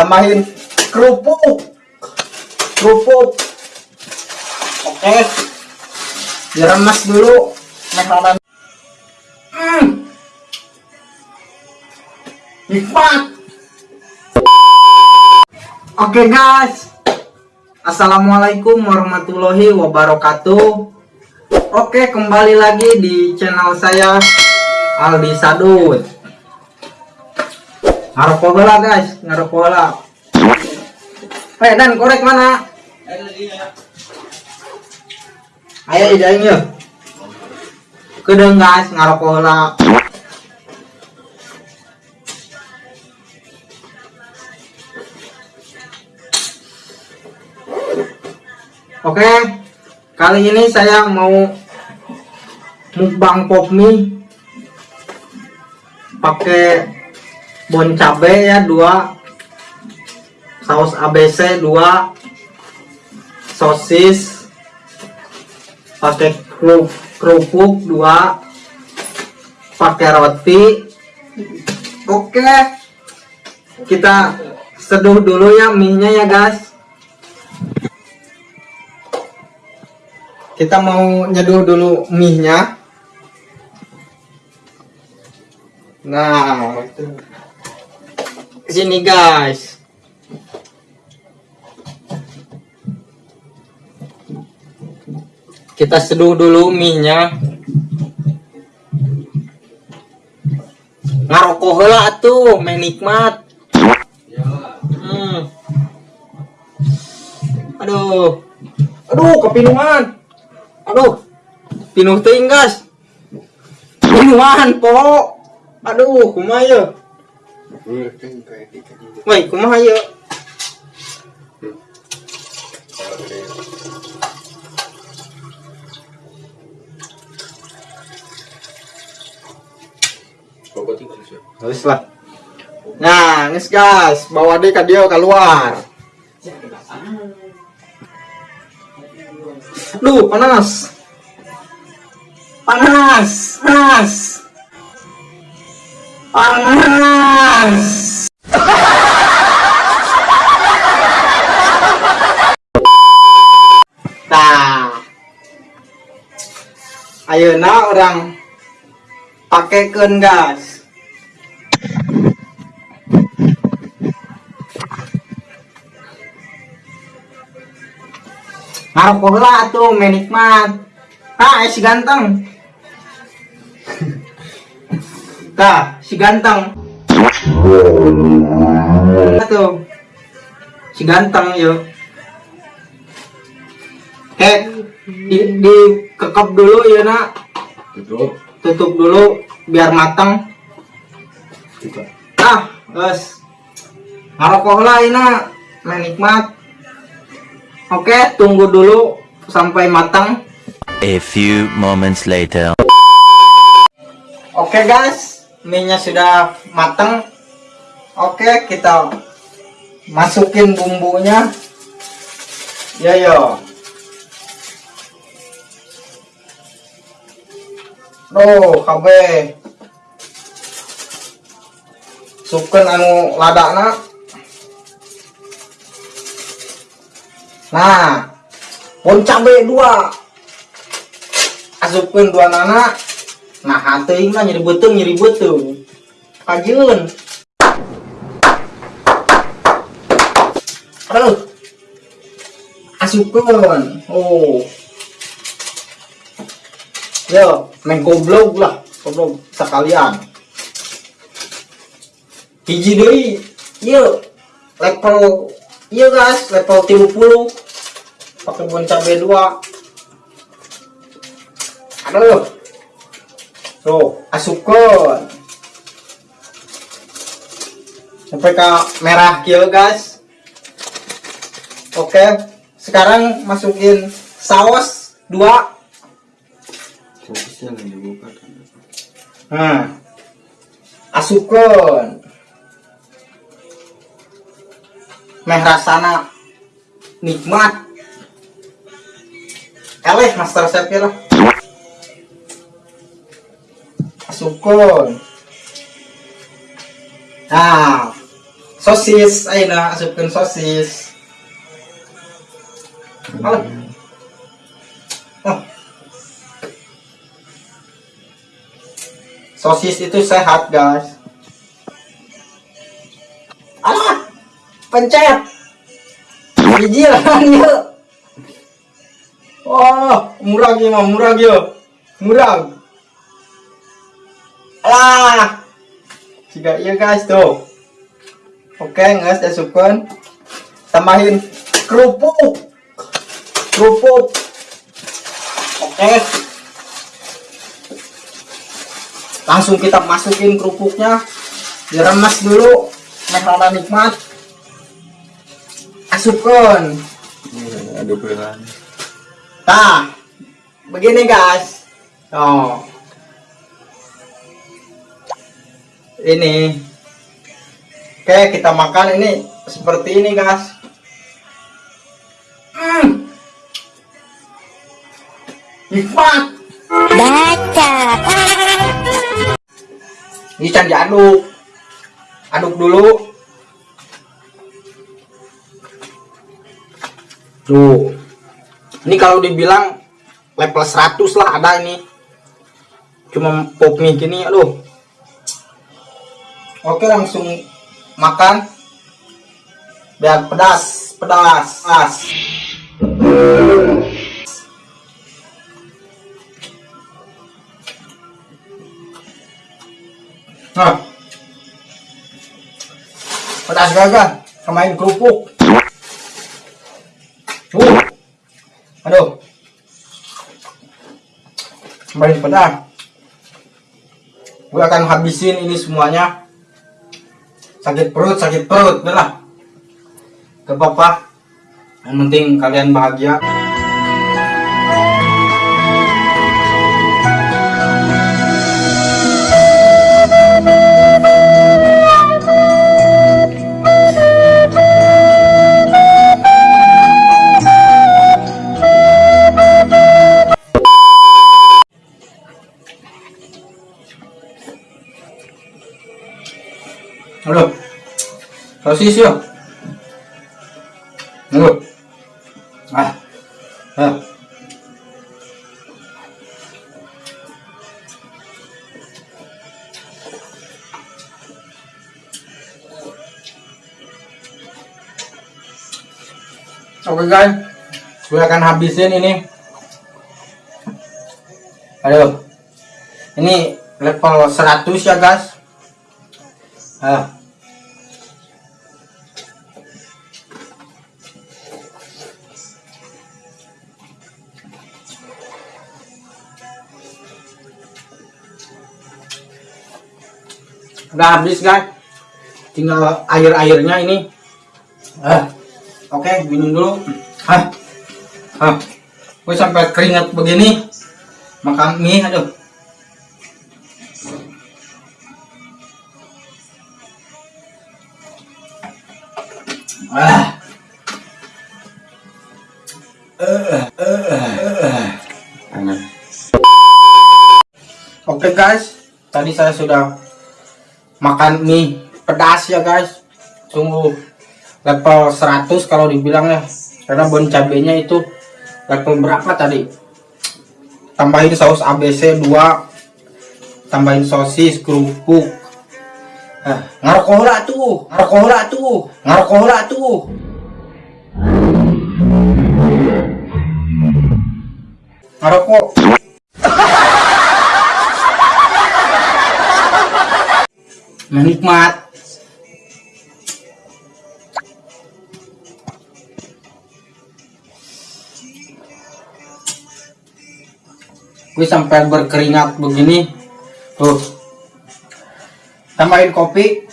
tambahin kerupuk. Kerupuk. Oke. Diremes dulu. Makanan hmm. nikmat. Oke guys. Assalamualaikum warahmatullahi wabarakatuh. Oke kembali lagi di channel saya Aldi Sadut ngaroko heula guys. Ngaroko heula Eh dan korek mana? Ayo idain yuk. Kedeng guys. Ngaroko heula Oke, kali ini saya mau mukbang pop mie. Pakai bon cabe ya dua. Saus ABC dua. Sosis. Pakai kerupuk dua. Pakai roti. Oke. Kita seduh dulu ya mie nya ya guys. Kita mau nyeduh dulu mie nya nah sini guys. Kita seduh dulu mie nya ngaroko heula atuh main nikmat. Hmm. aduh. Aduh kepinungan. Aduh. Pinuh teuing gas pinuhan po aduh kumaha ye Woi, kumaha ye Terus lah. Nah, nges gas, bawa deh ke dia keluar. Duh, panas. Panas, panas. Panas. Nah. Ayeuna orang pakekeun gas. Ngaroko heula atuh menikmat. Eh, si ganteng. Tah, si ganteng. Atuh. Si ganteng yuk. Kek di, di kekep dulu ya nak. Tutup. Tutup dulu biar matang. Ah, guys. Ngaroko heula ina menikmat. Oke, tunggu dulu sampai matang. A few moments later. Oke guys, mie-nya sudah matang. Oke, kita masukin bumbunya. Ya yo. Duh, KB. Suken anu ladakna. Nah, pun cabe dua. Asupkeun dua nana. Nah, hati mah nyeri betung, nyeri betung. Kajeun. Aduh. Asupkeun. Oh. Yo, main goblok lah, goblok sekalian. Hiji deui. Yo, level Iya guys, level 30 pakai bon cabe dua. Aduh. Tuh, asupkan. Sampai ke merah kill guys. Oke, sekarang masukin saus dua. Dibuka. Nah, asupkan. Meh rasana nikmat. Eleh master chef lah. Asupkan. Nah, sosis. Ayo nah asupkan sosis. Alah. Oh. sosis itu sehat guys. Alah pencet. Biji lah yuk. Oh murah gimana murah yuk murah alah jika iya guys tuh. Oke guys masukkan tambahin kerupuk. Kerupuk. Oke. Langsung kita masukin kerupuknya. Diremes dulu. Merah nikmat. Masukkan Ini ada nah begini guys. Oh ini. Oke kita makan ini seperti ini guys. Hmm. nikmat. Ini can diaduk. Aduk dulu. Tuh. Ini kalau dibilang level 100 lah ada ini. Cuma pop mie gini aduh oke langsung makan. Biar pedas pedas as nah. Pedas gagal kemain kerupuk. Uh aduh. Kemarin pedas. Gue akan habisin ini semuanya sakit perut sakit perut. Udah lah. Gak apa-apa. Yang penting kalian bahagia Sosis yuk. Tunggu. Ah. Ah. Oke guys, gue akan habisin ini. Aduh, ini level 100 ya guys. Ah. Udah habis guys. Tinggal air-airnya ini. Ah. Oke, minum dulu. Ah. Ah. Gue sampai keringat begini. Makan mie, aduh. Ah. Oke guys, tadi saya sudah makan mie pedas ya guys. Sungguh level 100 kalau dibilang ya. Karena bon cabenya itu level berapa tadi? Tambahin saus ABC 2, tambahin sosis, kerupuk. Ah, ngarkola tuh, ngarkola tuh, ngarkola tuh. Ngarokok. Menikmat. Gue sampai berkeringat begini. Tuh. Tambahin kopi.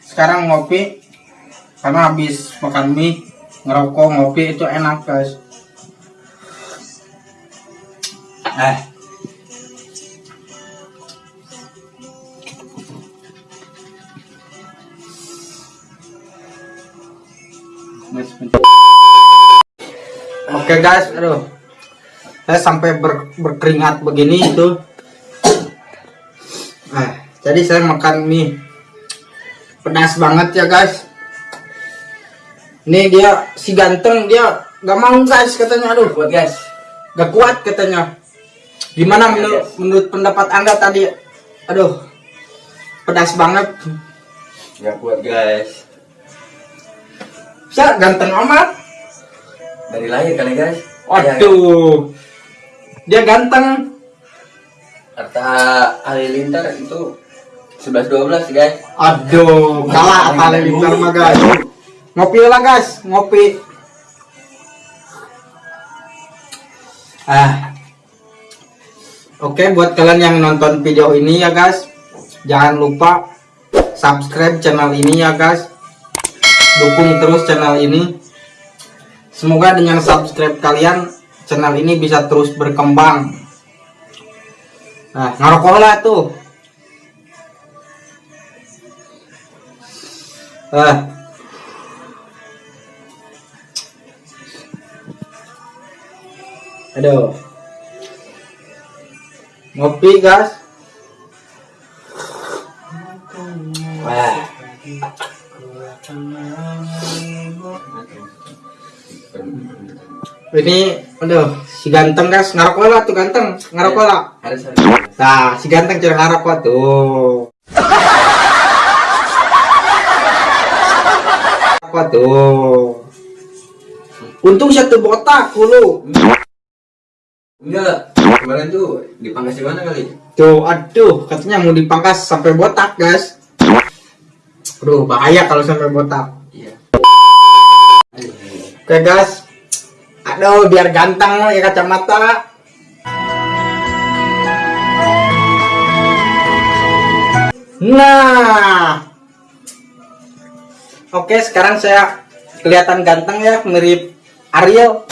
Sekarang ngopi. Karena habis makan mie, ngerokok, ngopi itu enak, guys. Eh. Oke guys, aduh, saya sampai ber- berkeringat begini itu. Nah, jadi saya makan mie pedas banget ya guys. Nih dia si ganteng dia gak mau guys katanya aduh Kuat guys. gak kuat katanya. Gimana menurut menurut pendapat anda tadi? Aduh pedas banget. Gak kuat guys. Bisa ganteng amat. Dari lahir kali guys. Waduh dia ganteng. Kata Halilintar itu 11-12 guys. Aduh kalah apa lintar mah guys. Ngopi lah guys ngopi. Ah. Oke, buat kalian yang nonton video ini ya guys, jangan lupa subscribe channel ini ya guys. Dukung terus channel ini. Semoga dengan subscribe kalian, channel ini bisa terus berkembang. Nah, ngerokok lah tuh. Ah. Aduh. Ngopi, guys. Ini, aduh, si ganteng guys, ngarokok lah tuh ganteng. Harus harus. Nah, si ganteng cara ngarokok tuh. Apa tuh? Untung satu botak dulu. Enggak. Kemarin tuh dipangkas di mana kali? Tuh, aduh, katanya mau dipangkas sampai botak, guys. Aduh, bahaya kalau sampai botak. Iya. Oke, guys. Aduh, biar ganteng pakai kacamata. Nah. Oke, sekarang saya kelihatan ganteng ya, mirip Ariel.